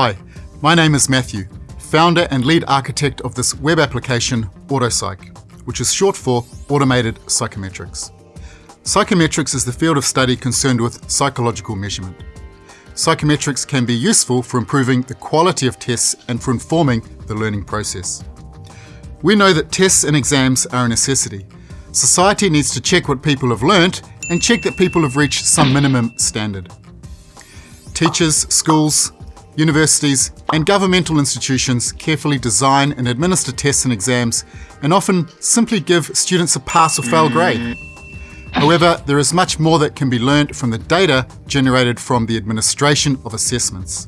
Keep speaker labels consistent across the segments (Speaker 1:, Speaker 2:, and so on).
Speaker 1: Hi, my name is Matthew, founder and lead architect of this web application, AutoPsych, which is short for Automated Psychometrics. Psychometrics is the field of study concerned with psychological measurement. Psychometrics can be useful for improving the quality of tests and for informing the learning process. We know that tests and exams are a necessity. Society needs to check what people have learnt and check that people have reached some minimum standard. Teachers, schools, universities and governmental institutions carefully design and administer tests and exams and often simply give students a pass or fail grade. However, there is much more that can be learned from the data generated from the administration of assessments.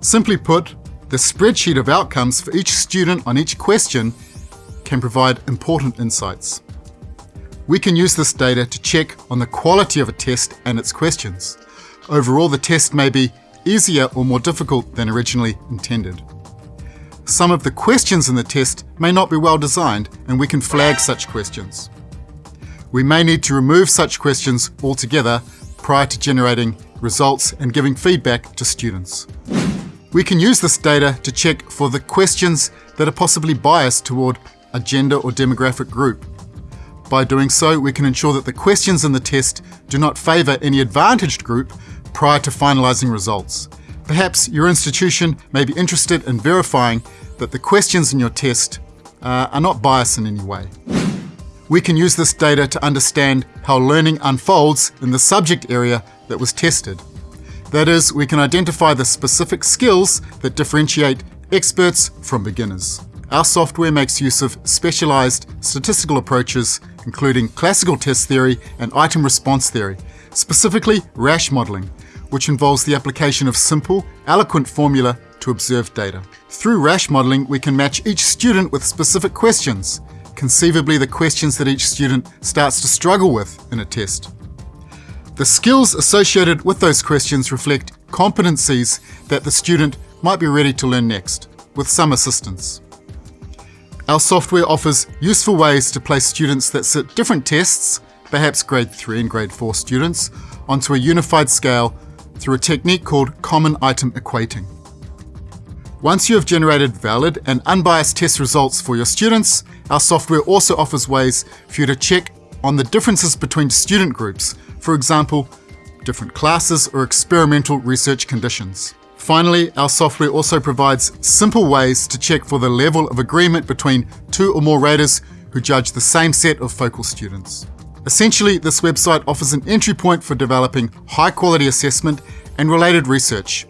Speaker 1: Simply put, the spreadsheet of outcomes for each student on each question can provide important insights. We can use this data to check on the quality of a test and its questions. Overall, the test may be easier or more difficult than originally intended. Some of the questions in the test may not be well designed and we can flag such questions. We may need to remove such questions altogether prior to generating results and giving feedback to students. We can use this data to check for the questions that are possibly biased toward a gender or demographic group. By doing so, we can ensure that the questions in the test do not favour any advantaged group prior to finalising results. Perhaps your institution may be interested in verifying that the questions in your test uh, are not biased in any way. We can use this data to understand how learning unfolds in the subject area that was tested. That is, we can identify the specific skills that differentiate experts from beginners. Our software makes use of specialized statistical approaches, including classical test theory and item response theory, specifically Rasch modeling, which involves the application of simple, eloquent formula to observed data. Through Rasch modeling, we can match each student with specific questions, conceivably the questions that each student starts to struggle with in a test. The skills associated with those questions reflect competencies that the student might be ready to learn next, with some assistance. Our software offers useful ways to place students that sit different tests, perhaps grade 3 and grade 4 students, onto a unified scale through a technique called common item equating. Once you have generated valid and unbiased test results for your students, our software also offers ways for you to check on the differences between student groups, for example, different classes or experimental research conditions. Finally, our software also provides simple ways to check for the level of agreement between two or more raters who judge the same set of focal students. Essentially, this website offers an entry point for developing high quality assessment and related research.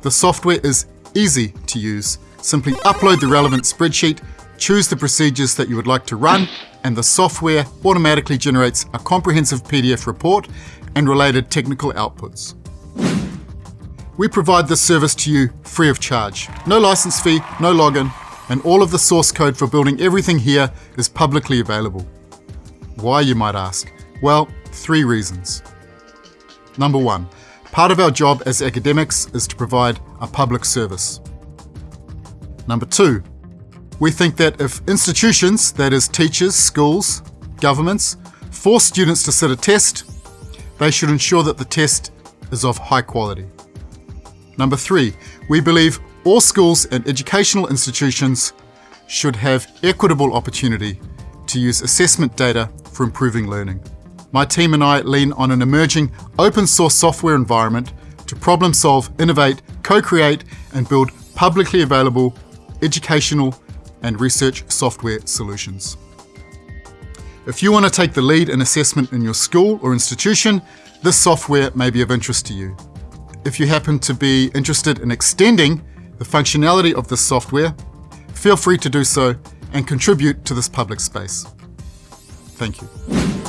Speaker 1: The software is easy to use. Simply upload the relevant spreadsheet, choose the procedures that you would like to run, and the software automatically generates a comprehensive PDF report and related technical outputs. We provide this service to you free of charge. No license fee, no login, and all of the source code for building everything here is publicly available. Why, you might ask? Well, three reasons. Number one, part of our job as academics is to provide a public service. Number two, we think that if institutions, that is teachers, schools, governments, force students to sit a test, they should ensure that the test is of high quality. Number three, we believe all schools and educational institutions should have equitable opportunity to use assessment data for improving learning. My team and I lean on an emerging open source software environment to problem solve, innovate, co-create and build publicly available educational and research software solutions. If you want to take the lead in assessment in your school or institution, this software may be of interest to you. If you happen to be interested in extending the functionality of this software, feel free to do so and contribute to this public space. Thank you.